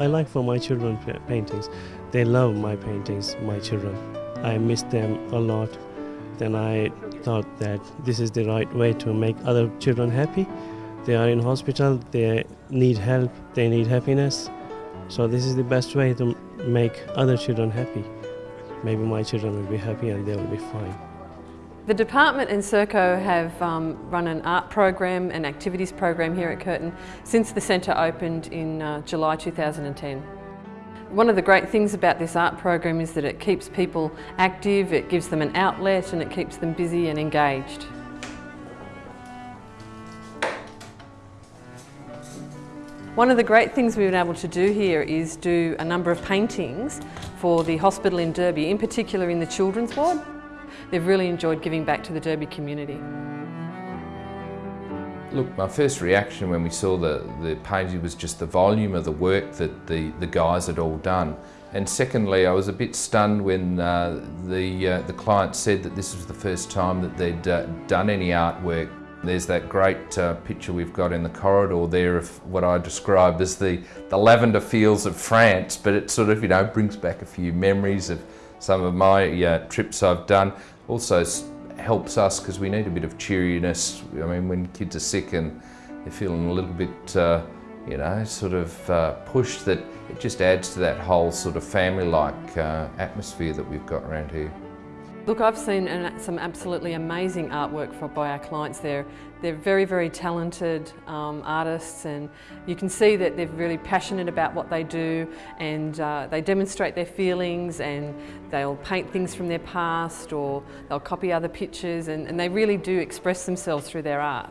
I like for my children paintings. They love my paintings, my children. I miss them a lot. Then I thought that this is the right way to make other children happy. They are in hospital, they need help, they need happiness. So this is the best way to make other children happy. Maybe my children will be happy and they will be fine. The department and Serco have um, run an art program and activities program here at Curtin since the centre opened in uh, July 2010. One of the great things about this art program is that it keeps people active, it gives them an outlet and it keeps them busy and engaged. One of the great things we've been able to do here is do a number of paintings for the hospital in Derby, in particular in the children's ward. They've really enjoyed giving back to the Derby community. Look, my first reaction when we saw the, the painting was just the volume of the work that the, the guys had all done. And secondly, I was a bit stunned when uh, the, uh, the client said that this was the first time that they'd uh, done any artwork. There's that great uh, picture we've got in the corridor there of what I describe as the, the lavender fields of France, but it sort of, you know, brings back a few memories of some of my uh, trips I've done. Also helps us because we need a bit of cheeriness. I mean, when kids are sick and they're feeling a little bit, uh, you know, sort of uh, pushed, that it just adds to that whole sort of family-like uh, atmosphere that we've got around here. Look, I've seen some absolutely amazing artwork for, by our clients there. They're very, very talented um, artists and you can see that they're really passionate about what they do and uh, they demonstrate their feelings and they'll paint things from their past or they'll copy other pictures and, and they really do express themselves through their art.